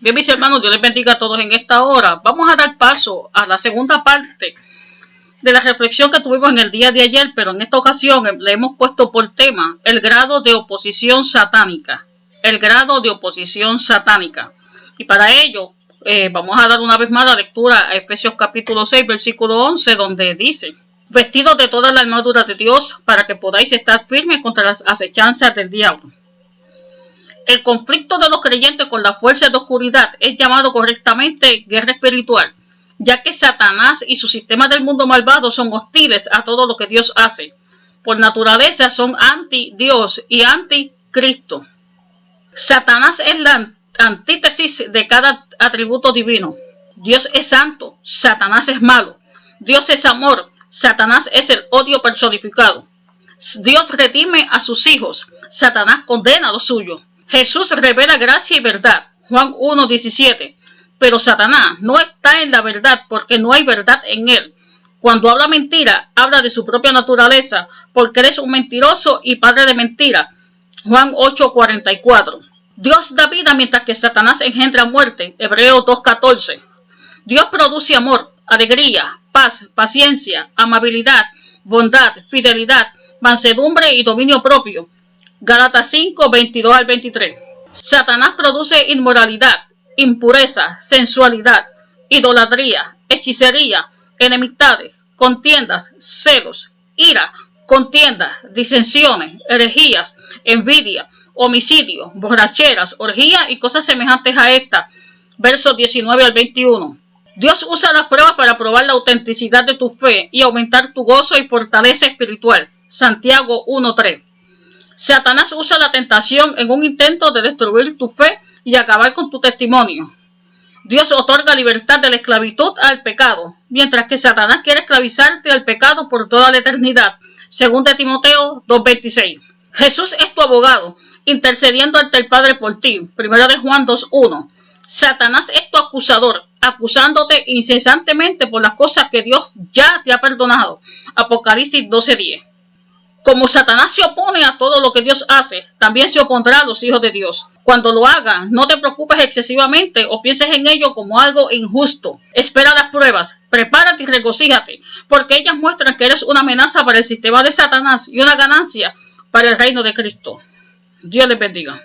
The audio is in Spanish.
Bien, mis hermanos, Dios les bendiga a todos en esta hora. Vamos a dar paso a la segunda parte de la reflexión que tuvimos en el día de ayer, pero en esta ocasión le hemos puesto por tema el grado de oposición satánica. El grado de oposición satánica. Y para ello, eh, vamos a dar una vez más la lectura a Efesios capítulo 6, versículo 11, donde dice, vestidos de toda la armadura de Dios para que podáis estar firmes contra las acechanzas del diablo. El conflicto de los creyentes con las fuerzas de oscuridad es llamado correctamente guerra espiritual, ya que Satanás y su sistema del mundo malvado son hostiles a todo lo que Dios hace. Por naturaleza son anti-Dios y anti-Cristo. Satanás es la antítesis de cada atributo divino. Dios es santo, Satanás es malo. Dios es amor, Satanás es el odio personificado. Dios redime a sus hijos, Satanás condena a lo suyo. Jesús revela gracia y verdad. Juan 1.17. Pero Satanás no está en la verdad porque no hay verdad en él. Cuando habla mentira, habla de su propia naturaleza, porque eres un mentiroso y padre de mentira. Juan 8:44. Dios da vida mientras que Satanás engendra muerte. Hebreo 2:14. Dios produce amor, alegría, paz, paciencia, amabilidad, bondad, fidelidad, mansedumbre y dominio propio. Gálatas 5, 22 al 23. Satanás produce inmoralidad, impureza, sensualidad, idolatría, hechicería, enemistades, contiendas, celos, ira, contiendas, disensiones, herejías, envidia, homicidio, borracheras, orgías y cosas semejantes a esta. Versos 19 al 21. Dios usa las pruebas para probar la autenticidad de tu fe y aumentar tu gozo y fortaleza espiritual. Santiago 1.3. Satanás usa la tentación en un intento de destruir tu fe y acabar con tu testimonio. Dios otorga libertad de la esclavitud al pecado, mientras que Satanás quiere esclavizarte al pecado por toda la eternidad. Según de Timoteo 2.26. Jesús es tu abogado, intercediendo ante el Padre por ti. Primero de Juan 2.1. Satanás es tu acusador, acusándote incesantemente por las cosas que Dios ya te ha perdonado. Apocalipsis 12.10. Como Satanás se opone a todo lo que Dios hace, también se opondrá a los hijos de Dios. Cuando lo haga, no te preocupes excesivamente o pienses en ello como algo injusto. Espera las pruebas, prepárate y regocíjate, porque ellas muestran que eres una amenaza para el sistema de Satanás y una ganancia para el reino de Cristo. Dios les bendiga.